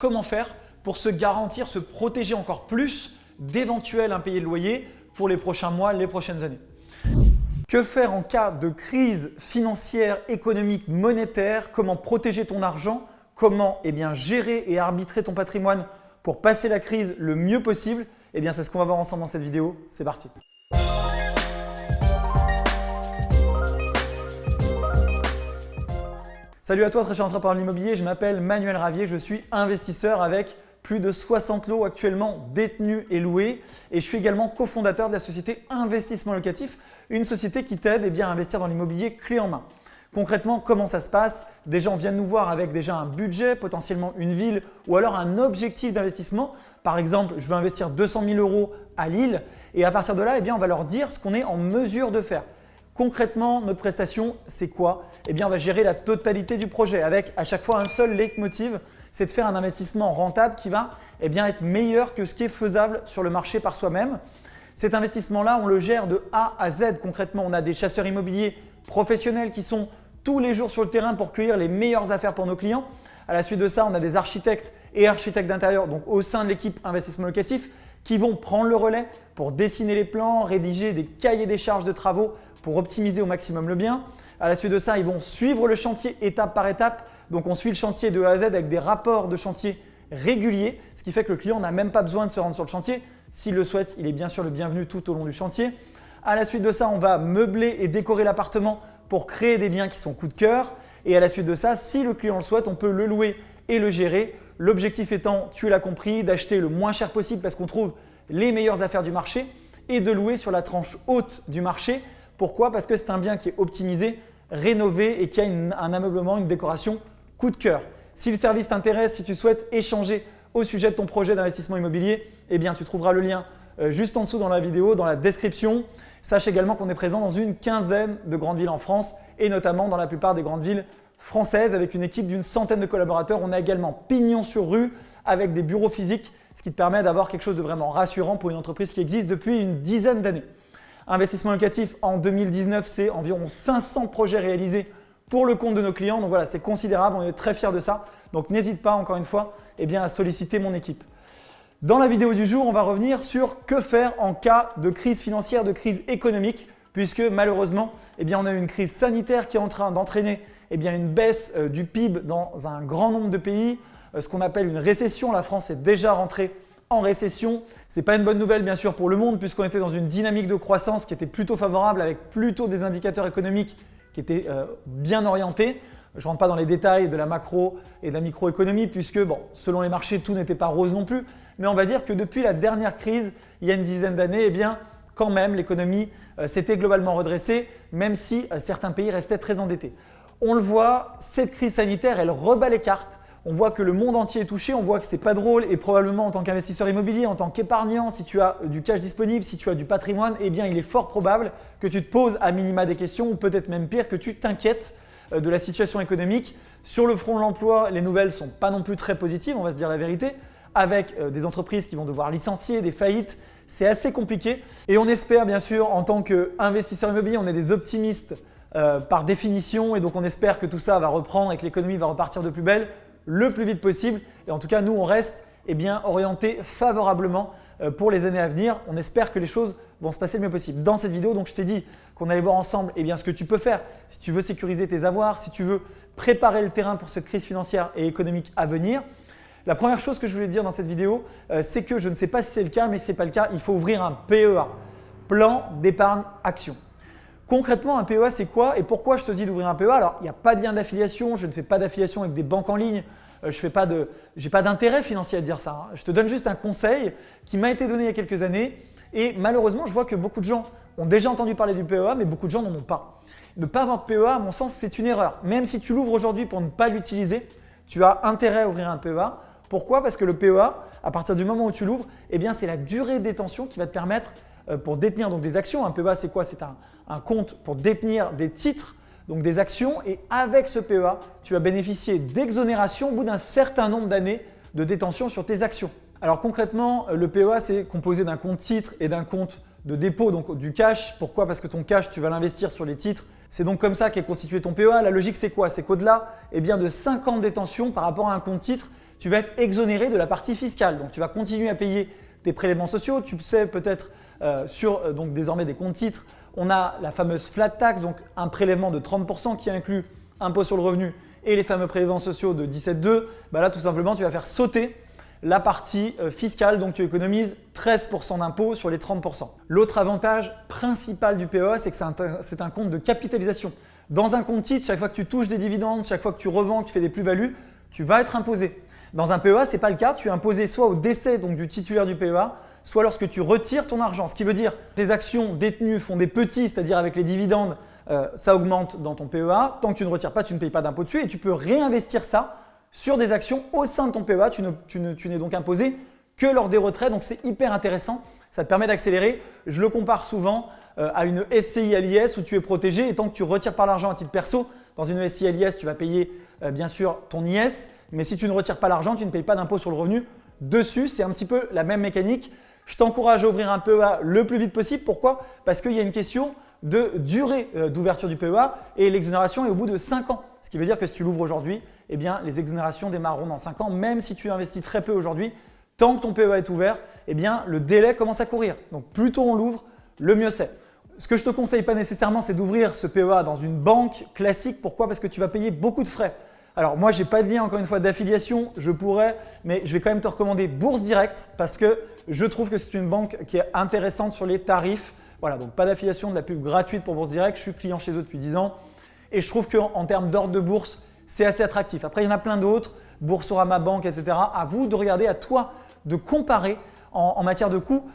Comment faire pour se garantir, se protéger encore plus d'éventuels impayés de loyer pour les prochains mois, les prochaines années. Que faire en cas de crise financière, économique, monétaire? Comment protéger ton argent? Comment eh gérer et arbitrer ton patrimoine pour passer la crise le mieux possible? Eh bien, c'est ce qu'on va voir ensemble dans cette vidéo. C'est parti Salut à toi, très cher entrepreneur de l'immobilier. Je m'appelle Manuel Ravier. Je suis investisseur avec plus de 60 lots actuellement détenus et loués. Et je suis également cofondateur de la société Investissement Locatif, une société qui t'aide eh à investir dans l'immobilier clé en main. Concrètement, comment ça se passe? Des gens viennent nous voir avec déjà un budget, potentiellement une ville ou alors un objectif d'investissement. Par exemple, je veux investir 200 000 euros à Lille et à partir de là, eh bien, on va leur dire ce qu'on est en mesure de faire. Concrètement, notre prestation, c'est quoi? Eh bien, on va gérer la totalité du projet avec à chaque fois un seul leitmotiv, c'est de faire un investissement rentable qui va eh bien, être meilleur que ce qui est faisable sur le marché par soi-même. Cet investissement-là, on le gère de A à Z. Concrètement, on a des chasseurs immobiliers professionnels qui sont tous les jours sur le terrain pour cueillir les meilleures affaires pour nos clients. À la suite de ça, on a des architectes et architectes d'intérieur, donc au sein de l'équipe investissement locatif, qui vont prendre le relais pour dessiner les plans, rédiger des cahiers des charges de travaux pour optimiser au maximum le bien. À la suite de ça, ils vont suivre le chantier étape par étape. Donc, on suit le chantier de A à Z avec des rapports de chantier réguliers, ce qui fait que le client n'a même pas besoin de se rendre sur le chantier. S'il le souhaite, il est bien sûr le bienvenu tout au long du chantier. À la suite de ça, on va meubler et décorer l'appartement pour créer des biens qui sont coup de cœur. Et à la suite de ça, si le client le souhaite, on peut le louer et le gérer. L'objectif étant, tu l'as compris, d'acheter le moins cher possible parce qu'on trouve les meilleures affaires du marché et de louer sur la tranche haute du marché pourquoi? Parce que c'est un bien qui est optimisé, rénové et qui a un ameublement, une décoration coup de cœur. Si le service t'intéresse, si tu souhaites échanger au sujet de ton projet d'investissement immobilier, eh bien tu trouveras le lien euh, juste en dessous dans la vidéo, dans la description. Sache également qu'on est présent dans une quinzaine de grandes villes en France et notamment dans la plupart des grandes villes françaises avec une équipe d'une centaine de collaborateurs. On a également pignon sur rue avec des bureaux physiques, ce qui te permet d'avoir quelque chose de vraiment rassurant pour une entreprise qui existe depuis une dizaine d'années. Investissement locatif en 2019, c'est environ 500 projets réalisés pour le compte de nos clients. Donc voilà, c'est considérable, on est très fiers de ça. Donc n'hésite pas encore une fois eh à solliciter mon équipe. Dans la vidéo du jour, on va revenir sur que faire en cas de crise financière, de crise économique, puisque malheureusement, eh on a une crise sanitaire qui est en train d'entraîner eh une baisse euh, du PIB dans un grand nombre de pays, euh, ce qu'on appelle une récession. La France est déjà rentrée en récession. Ce n'est pas une bonne nouvelle bien sûr pour le monde puisqu'on était dans une dynamique de croissance qui était plutôt favorable avec plutôt des indicateurs économiques qui étaient euh, bien orientés. Je ne rentre pas dans les détails de la macro et de la microéconomie puisque bon, selon les marchés, tout n'était pas rose non plus. Mais on va dire que depuis la dernière crise, il y a une dizaine d'années, eh bien, quand même, l'économie euh, s'était globalement redressée, même si euh, certains pays restaient très endettés. On le voit, cette crise sanitaire, elle rebat les cartes on voit que le monde entier est touché, on voit que ce n'est pas drôle et probablement en tant qu'investisseur immobilier, en tant qu'épargnant, si tu as du cash disponible, si tu as du patrimoine, eh bien il est fort probable que tu te poses à minima des questions ou peut-être même pire que tu t'inquiètes euh, de la situation économique. Sur le front de l'emploi, les nouvelles sont pas non plus très positives, on va se dire la vérité, avec euh, des entreprises qui vont devoir licencier, des faillites, c'est assez compliqué. Et on espère bien sûr en tant qu'investisseur immobilier, on est des optimistes euh, par définition et donc on espère que tout ça va reprendre et que l'économie va repartir de plus belle le plus vite possible. Et en tout cas, nous, on reste eh bien, favorablement euh, pour les années à venir. On espère que les choses vont se passer le mieux possible. Dans cette vidéo, je t'ai dit qu'on allait voir ensemble eh ce que tu peux faire si tu veux sécuriser tes avoirs, si tu veux préparer le terrain pour cette crise financière et économique à venir. La première chose que je voulais dire dans cette vidéo, euh, c'est que je ne sais pas si c'est le cas, mais ce n'est pas le cas, il faut ouvrir un PEA, plan d'épargne action. Concrètement, un PEA, c'est quoi et pourquoi je te dis d'ouvrir un PEA Alors, il n'y a pas de lien d'affiliation, je ne fais pas d'affiliation avec des banques en ligne, euh, je n'ai pas d'intérêt financier à dire ça. Hein. Je te donne juste un conseil qui m'a été donné il y a quelques années et malheureusement, je vois que beaucoup de gens ont déjà entendu parler du PEA, mais beaucoup de gens n'en ont pas. Ne pas avoir de PEA, à mon sens, c'est une erreur. Même si tu l'ouvres aujourd'hui pour ne pas l'utiliser, tu as intérêt à ouvrir un PEA. Pourquoi? Parce que le PEA, à partir du moment où tu l'ouvres, eh c'est la durée de détention qui va te permettre pour détenir donc des actions. Un PEA, c'est quoi? C'est un, compte pour détenir des titres, donc des actions. Et avec ce PEA, tu vas bénéficier d'exonération au bout d'un certain nombre d'années de détention sur tes actions. Alors concrètement, euh, le PEA, c'est composé d'un compte titre et d'un compte de dépôt, donc du cash. Pourquoi? Parce que ton cash, tu vas l'investir sur les titres. C'est donc comme ça qu'est constitué ton PEA. La logique, c'est quoi? C'est qu'au-delà eh de 5 ans de détention par rapport à un compte titre, tu vas être exonéré de la partie fiscale. Donc tu vas continuer à payer tes prélèvements sociaux. Tu sais peut-être euh, sur euh, donc désormais des comptes titres, on a la fameuse flat tax, donc un prélèvement de 30% qui inclut impôt sur le revenu et les fameux prélèvements sociaux de 17,2. Bah là tout simplement tu vas faire sauter la partie euh, fiscale, donc tu économises 13% d'impôt sur les 30%. L'autre avantage principal du PEA, c'est que c'est un, compte de capitalisation. Dans un compte titre, chaque fois que tu touches des dividendes, chaque fois que tu revends, que tu fais des plus-values, tu vas être imposé. Dans un PEA, ce n'est pas le cas. Tu es imposé soit au décès donc, du titulaire du PEA, soit lorsque tu retires ton argent. Ce qui veut dire que tes actions détenues font des petits, c'est-à-dire avec les dividendes, euh, ça augmente dans ton PEA. Tant que tu ne retires pas, tu ne payes pas d'impôt dessus et tu peux réinvestir ça sur des actions au sein de ton PEA. Tu n'es donc imposé que lors des retraits. Donc, c'est hyper intéressant. Ça te permet d'accélérer. Je le compare souvent euh, à une SCI à l'IS où tu es protégé et tant que tu retires pas l'argent à titre perso, dans une SCI à tu vas payer euh, bien sûr ton IS. Mais si tu ne retires pas l'argent, tu ne payes pas d'impôt sur le revenu dessus. C'est un petit peu la même mécanique. Je t'encourage à ouvrir un PEA le plus vite possible. Pourquoi? Parce qu'il y a une question de durée euh, d'ouverture du PEA et l'exonération est au bout de 5 ans. Ce qui veut dire que si tu l'ouvres aujourd'hui, eh les exonérations démarreront dans 5 ans, même si tu investis très peu aujourd'hui. Tant que ton PEA est ouvert, eh le délai commence à courir. Donc, plus tôt on l'ouvre, le mieux c'est. Ce que je ne te conseille pas nécessairement, c'est d'ouvrir ce PEA dans une banque classique. Pourquoi? Parce que tu vas payer beaucoup de frais. Alors moi, je n'ai pas de lien encore une fois d'affiliation, je pourrais, mais je vais quand même te recommander Bourse Direct parce que je trouve que c'est une banque qui est intéressante sur les tarifs. Voilà, donc pas d'affiliation, de la pub gratuite pour Bourse Direct. Je suis client chez eux depuis 10 ans et je trouve qu'en termes d'ordre de bourse, c'est assez attractif. Après, il y en a plein d'autres, Boursorama Banque, etc. À vous de regarder, à toi de comparer en, matière de coûts.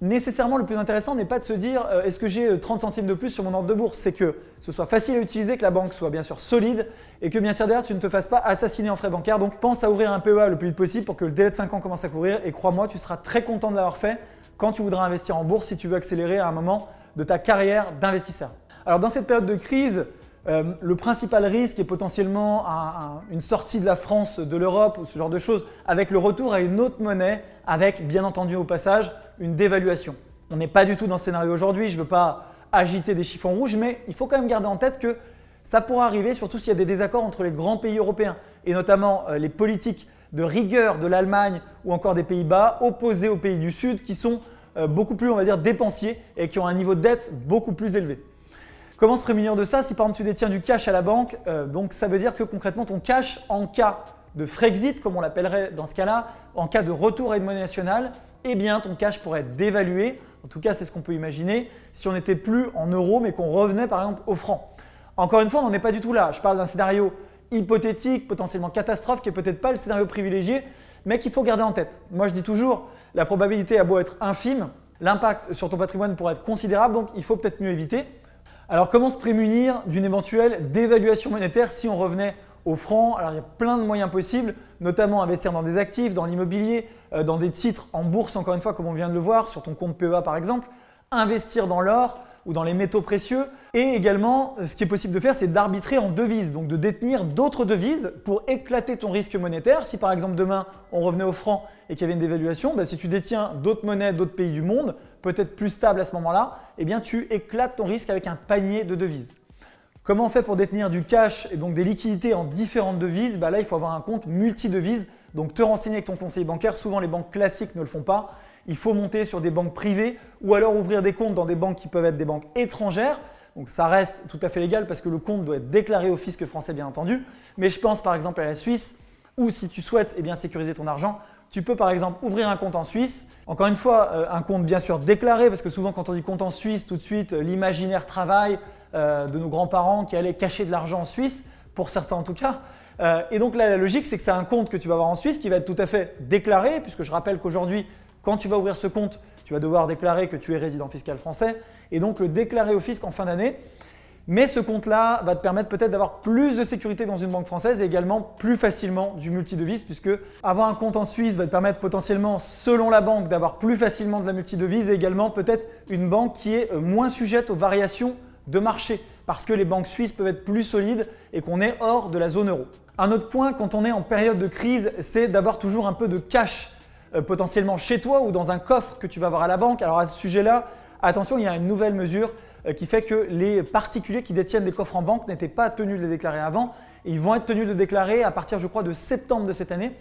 Nécessairement, le plus intéressant n'est pas de se dire euh, est-ce que j'ai 30 euh, centimes de plus sur mon ordre de bourse? C'est que ce soit facile à utiliser, que la banque soit bien sûr solide et que bien sûr derrière, tu ne te fasses pas assassiner en frais bancaires. Donc, pense à ouvrir un PEA le plus vite possible pour que le délai de 5 ans commence à courir et crois-moi, tu seras très content de l'avoir fait quand tu voudras investir en bourse si tu veux accélérer à un moment de ta carrière d'investisseur. Alors, dans cette période de crise, euh, le principal risque est potentiellement une sortie de la France de l'Europe ou ce genre de choses avec le retour à une autre monnaie avec bien entendu au passage une dévaluation. On n'est pas du tout dans ce scénario aujourd'hui, je ne veux pas agiter des chiffons rouges mais il faut quand même garder en tête que ça pourra arriver surtout s'il y a des désaccords entre les grands pays européens et notamment euh, les politiques de rigueur de l'Allemagne ou encore des Pays-Bas opposés aux pays du Sud qui sont euh, beaucoup plus on va dire dépensiers et qui ont un niveau de dette beaucoup plus élevé. Comment se prémunir de ça Si par exemple tu détiens du cash à la banque, euh, donc ça veut dire que concrètement ton cash en cas de Frexit, comme on l'appellerait dans ce cas-là, en cas de retour à une monnaie nationale, eh bien ton cash pourrait être dévalué. En tout cas, c'est ce qu'on peut imaginer si on n'était plus en euros mais qu'on revenait par exemple au franc. Encore une fois, on n'en est pas du tout là. Je parle d'un scénario hypothétique, potentiellement catastrophe, qui n'est peut-être pas le scénario privilégié, mais qu'il faut garder en tête. Moi, je dis toujours, la probabilité a beau être infime, l'impact sur ton patrimoine pourrait être considérable, donc il faut peut-être mieux éviter. Alors comment se prémunir d'une éventuelle dévaluation monétaire si on revenait au franc? Alors il y a plein de moyens possibles, notamment investir dans des actifs, dans l'immobilier, euh, dans des titres en bourse encore une fois comme on vient de le voir sur ton compte PEA par exemple, investir dans l'or, ou dans les métaux précieux. Et également, ce qui est possible de faire, c'est d'arbitrer en devises, donc de détenir d'autres devises pour éclater ton risque monétaire. Si par exemple demain, on revenait au franc et qu'il y avait une dévaluation, bah, si tu détiens d'autres monnaies d'autres pays du monde, peut-être plus stables à ce moment-là, eh bien tu éclates ton risque avec un panier de devises. Comment on fait pour détenir du cash et donc des liquidités en différentes devises? Bah Là, il faut avoir un compte multi-devises, donc te renseigner avec ton conseiller bancaire. Souvent, les banques classiques ne le font pas il faut monter sur des banques privées ou alors ouvrir des comptes dans des banques qui peuvent être des banques étrangères. Donc ça reste tout à fait légal parce que le compte doit être déclaré au fisc français bien entendu. Mais je pense par exemple à la Suisse ou si tu souhaites eh bien, sécuriser ton argent, tu peux par exemple ouvrir un compte en Suisse. Encore une fois, euh, un compte bien sûr déclaré parce que souvent quand on dit compte en Suisse, tout de suite euh, l'imaginaire travail euh, de nos grands-parents qui allaient cacher de l'argent en Suisse, pour certains en tout cas. et donc là, la logique, c'est que c'est un compte que tu vas avoir en Suisse qui va être tout à fait déclaré puisque je rappelle qu'aujourd'hui, quand tu vas ouvrir ce compte, tu vas devoir déclarer que tu es résident fiscal français et donc le déclarer au fisc en fin d'année. Mais ce compte-là va te permettre peut-être d'avoir plus de sécurité dans une banque française et également plus facilement du multidevise puisque avoir un compte en Suisse va te permettre potentiellement, selon la banque, d'avoir plus facilement de la multidevise et également peut-être une banque qui est euh, moins sujette aux variations de marché parce que les banques suisses peuvent être plus solides et qu'on est hors de la zone euro. Un autre point quand on est en période de crise, c'est d'avoir toujours un peu de cash euh, potentiellement chez toi ou dans un coffre que tu vas avoir à la banque. Alors à ce sujet-là, attention, il y a une nouvelle mesure euh, qui fait que les particuliers qui détiennent des coffres en banque n'étaient pas tenus de les déclarer avant. ils vont être tenus de déclarer à partir, je crois, de septembre de cette année.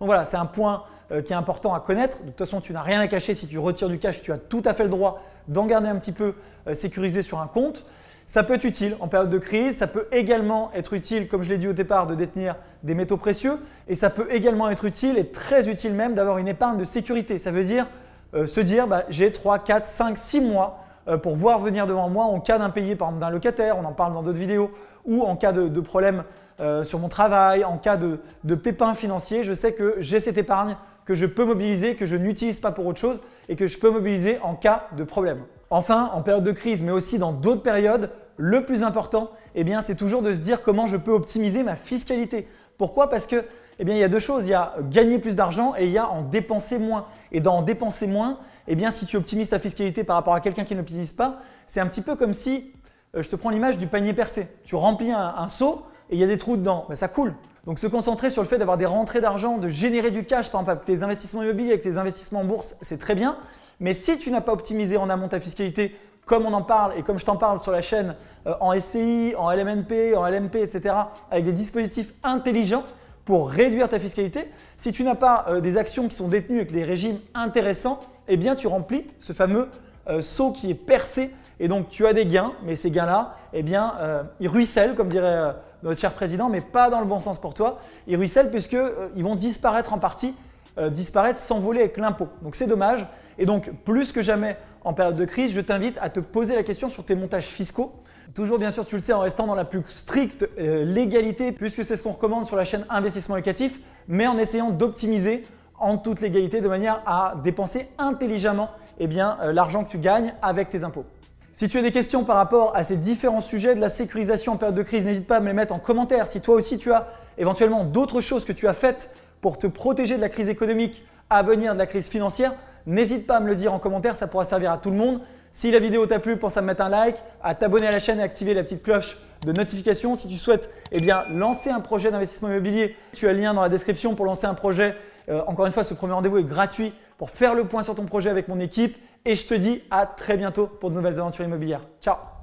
Donc voilà, c'est un point euh, qui est important à connaître. De toute façon, tu n'as rien à cacher si tu retires du cash, tu as tout à fait le droit d'en garder un petit peu euh, sécurisé sur un compte. Ça peut être utile en période de crise, ça peut également être utile, comme je l'ai dit au départ, de détenir des métaux précieux et ça peut également être utile et très utile même d'avoir une épargne de sécurité. Ça veut dire euh, se dire bah, j'ai 3, 4, 5, 6 mois pour voir venir devant moi en cas d'impayé par exemple d'un locataire, on en parle dans d'autres vidéos, ou en cas de, problème sur mon travail, en cas de, pépin financier, je sais que j'ai cette épargne que je peux mobiliser, que je n'utilise pas pour autre chose et que je peux mobiliser en cas de problème. Enfin, en période de crise, mais aussi dans d'autres périodes, le plus important, eh c'est toujours de se dire comment je peux optimiser ma fiscalité. Pourquoi? Parce que eh bien, il y a deux choses. Il y a gagner plus d'argent et il y a en dépenser moins. Et dans en dépenser moins, eh bien, si tu optimises ta fiscalité par rapport à quelqu'un qui n'optimise pas, c'est un petit peu comme si, euh, je te prends l'image du panier percé. Tu remplis un, seau et il y a des trous dedans. Ben, ça coule. Donc se concentrer sur le fait d'avoir des rentrées d'argent, de générer du cash, par exemple avec tes investissements immobiliers, avec tes investissements en bourse, c'est très bien. Mais si tu n'as pas optimisé en amont ta fiscalité, comme on en parle et comme je t'en parle sur la chaîne euh, en SCI, en LMNP, en LMP, etc., avec des dispositifs intelligents pour réduire ta fiscalité, si tu n'as pas euh, des actions qui sont détenues avec des régimes intéressants, eh bien tu remplis ce fameux euh, seau qui est percé et donc tu as des gains, mais ces gains-là, eh bien, ils ruissellent, comme dirait notre cher président, mais pas dans le bon sens pour toi. Ils ruissellent puisqu'ils euh, vont disparaître en partie, euh, disparaître, s'envoler avec l'impôt. Donc c'est dommage. Et donc plus que jamais en période de crise, je t'invite à te poser la question sur tes montages fiscaux. Toujours bien sûr, tu le sais, en restant dans la plus stricte euh, légalité puisque c'est ce qu'on recommande sur la chaîne Investissement Locatif, mais en essayant d'optimiser en toute légalité de manière à dépenser intelligemment eh l'argent que tu gagnes avec tes impôts. Si tu as des questions par rapport à ces différents sujets de la sécurisation en période de crise, n'hésite pas à me les mettre en commentaire. Si toi aussi tu as éventuellement d'autres choses que tu as faites pour te protéger de la crise économique à venir, de la crise financière, n'hésite pas à me le dire en commentaire, ça pourra servir à tout le monde. Si la vidéo t'a plu, pense à me mettre un like, à t'abonner à la chaîne et activer la petite cloche de notification. Si tu souhaites eh bien, lancer un projet d'investissement immobilier, tu as le lien dans la description pour lancer un projet. Euh, encore une fois, ce premier rendez-vous est gratuit pour faire le point sur ton projet avec mon équipe et je te dis à très bientôt pour de nouvelles aventures immobilières. Ciao